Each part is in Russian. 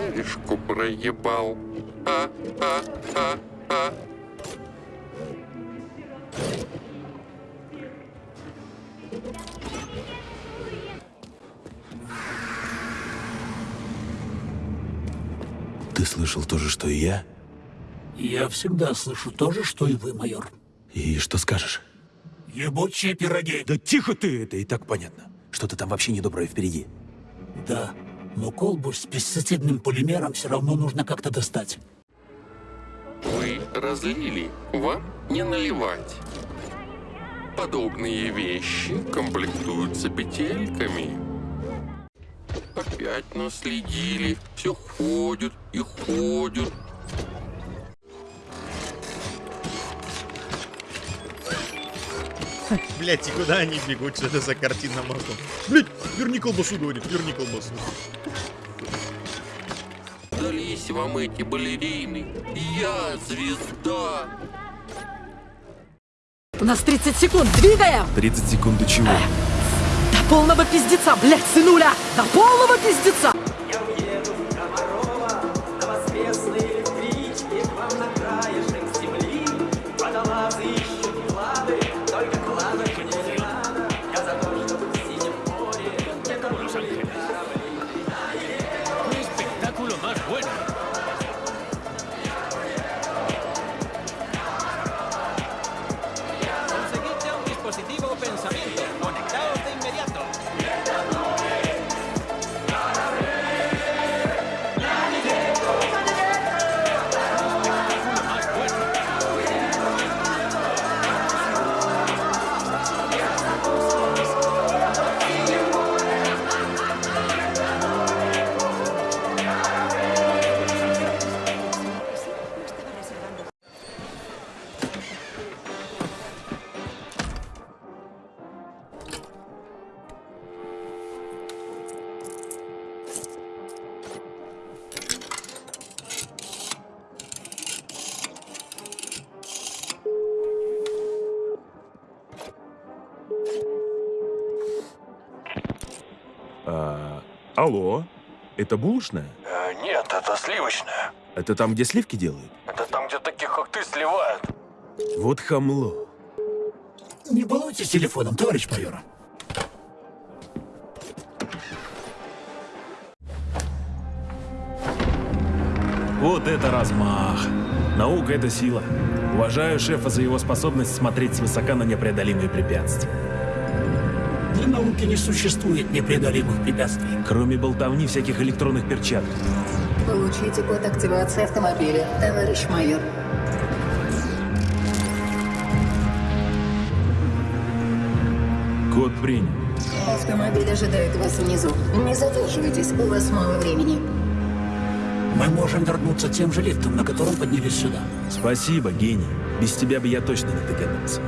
Хаешку проебал. А, а, а, а. Ты слышал то же, что и я? Я всегда слышу то же, что и вы, майор. И что скажешь? Ебучие пироги. Да тихо ты! Это и так понятно. Что-то там вообще недоброе впереди. Да, но колбу с пестицидным полимером все равно нужно как-то достать. Вы разлили, вам не наливать. Подобные вещи комплектуются петельками. Опять наследили, все ходят и ходят. Блять, и куда они бегут? Что это за картина маслом? Блять, верни колбасу, говорит, верни колбасу. Дались вам эти балерины. Я звезда. У нас 30 секунд, двигаем! 30 секунд до чего? До полного пиздеца, блядь, сынуля! До полного пиздеца! А, алло? Это булочная? Э, нет, это сливочное. Это там, где сливки делают? Это там, где таких, как ты, сливают. Вот хамло. Не балуйтесь телефоном, товарищ майор. Вот это размах. Наука — это сила. Уважаю шефа за его способность смотреть свысока на непреодолимые препятствия. Для науки не существует непреодолимых препятствий. Кроме болтовни всяких электронных перчаток. Получите код активации автомобиля, товарищ майор. Код принят. Автомобиль ожидает вас внизу. Не задерживайтесь, у вас мало времени. Мы можем вернуться тем же лифтом, на котором поднялись сюда. Спасибо, гений. Без тебя бы я точно не догадался.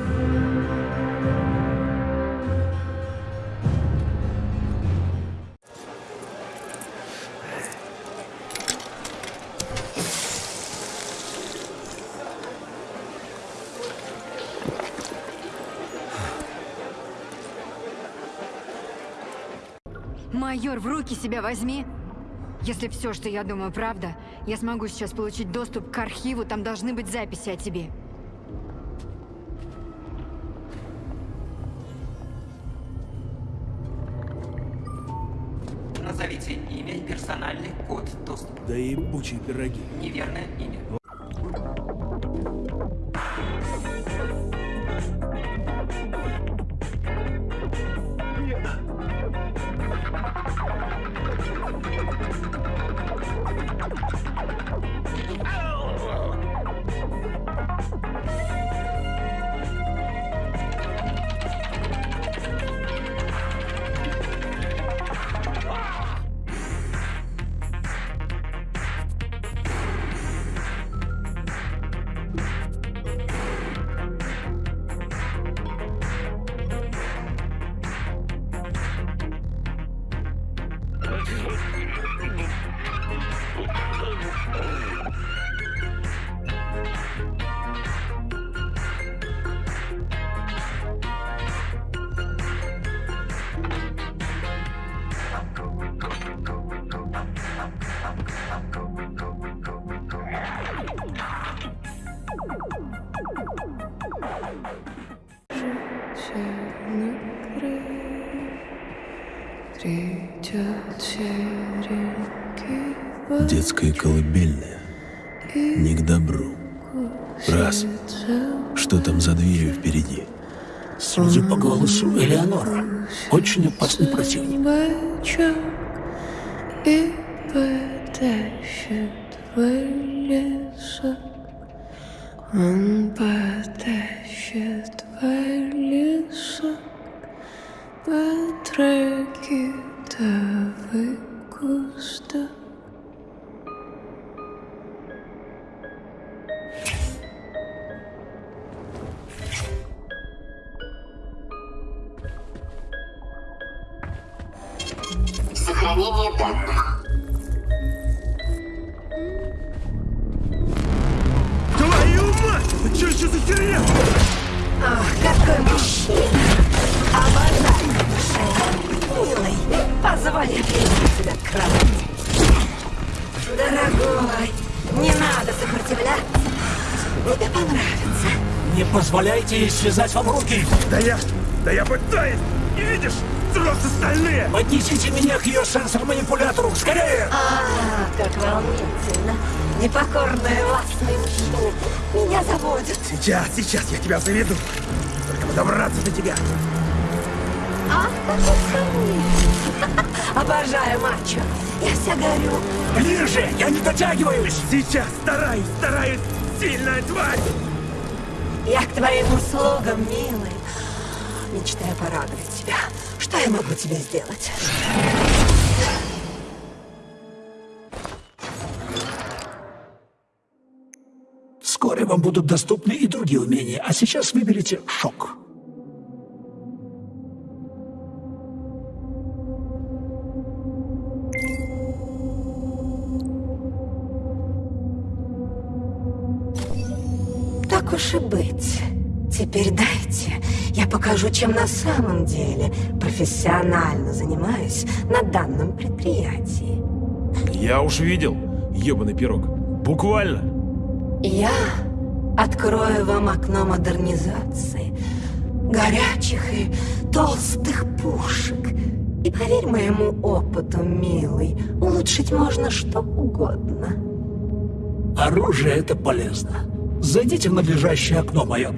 Майор, в руки себя возьми. Если все, что я думаю, правда, я смогу сейчас получить доступ к архиву, там должны быть записи о тебе. Назовите имя и персональный код доступа. Да и ебучие пироги. Неверное имя. Детская колыбельная не к добру. Раз. Что там за дверью впереди? Судя по голосу Элеонора, очень опасный противник. И потащит в лесок. Он потащит куста. Сохранение данных. Твою мать! Что еще за херня? Ах, какой мужчина! Обожаю! Милый, позволь я тебя к кровати. Дорогой, не надо сопротивляться. Тебе понравится. Не позволяйте ей связать вам руки! Да я... Да я пытаюсь! Не видишь? Просто стальные! Поднесите меня к ее сенсор-манипулятору! Скорее! А, как волнительно. Непокорные властные мужчины меня заводят. Сейчас, сейчас я тебя заведу. Только бы добраться до тебя. Скромный. Обожаю мачо. Я вся горю. Ближе! Я не дотягиваюсь! Сейчас стараюсь, стараюсь! Сильная тварь! Я к твоим услугам, милый. Мечтаю порадовать тебя. Что я могу тебе сделать? Вскоре вам будут доступны и другие умения, а сейчас выберите шок. Так уж и быть. Теперь дайте, я покажу, чем на самом деле профессионально занимаюсь на данном предприятии. Я уж видел, ебаный пирог. Буквально. Я открою вам окно модернизации, горячих и толстых пушек. И поверь моему опыту, милый, улучшить можно что угодно. Оружие — это полезно. Зайдите в надлежащее окно, майор.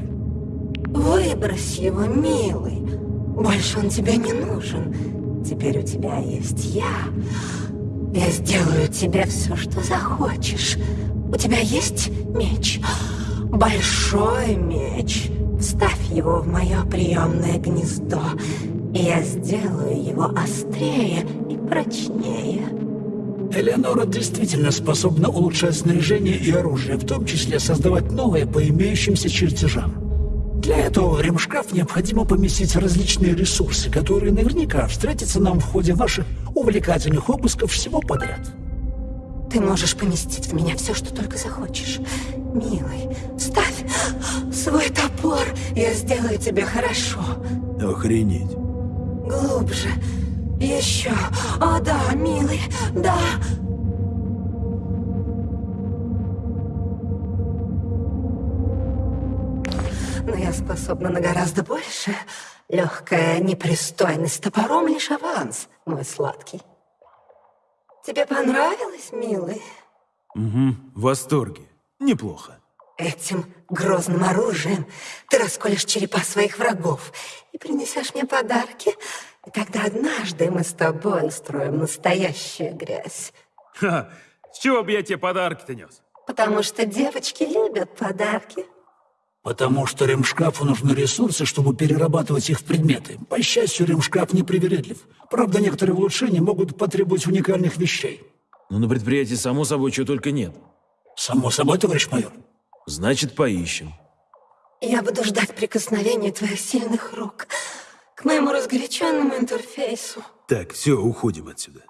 Выбрось его, милый. Больше он тебе не нужен. Теперь у тебя есть я. Я сделаю тебе все, что захочешь. У тебя есть меч? Большой меч. Вставь его в мое приемное гнездо, и я сделаю его острее и прочнее. Элеонора действительно способна улучшать снаряжение и оружие, в том числе создавать новые по имеющимся чертежам. Для этого в ремшкаф необходимо поместить различные ресурсы, которые наверняка встретятся нам в ходе ваших увлекательных обысков всего подряд. Ты можешь поместить в меня все, что только захочешь. Милый, ставь свой топор, я сделаю тебе хорошо. Охренеть. Глубже. Еще. О, да, милый, да. Но я способна на гораздо больше. Легкая непристойность топором лишь аванс, мой сладкий. Тебе понравилось, милый? Угу, в восторге. Неплохо. Этим грозным оружием ты расколешь черепа своих врагов и принесешь мне подарки. И тогда однажды мы с тобой устроим настоящую грязь. Ха, с чего бы я тебе подарки-то нес? Потому что девочки любят подарки. Потому что ремшкафу нужны ресурсы, чтобы перерабатывать их в предметы. По счастью, ремшкаф непривередлив. Правда, некоторые улучшения могут потребовать уникальных вещей. Ну, на предприятии, само собой, чего только нет. Само собой, товарищ майор. Значит, поищем. Я буду ждать прикосновения твоих сильных рук к моему разгоряченному интерфейсу. Так, все, уходим отсюда.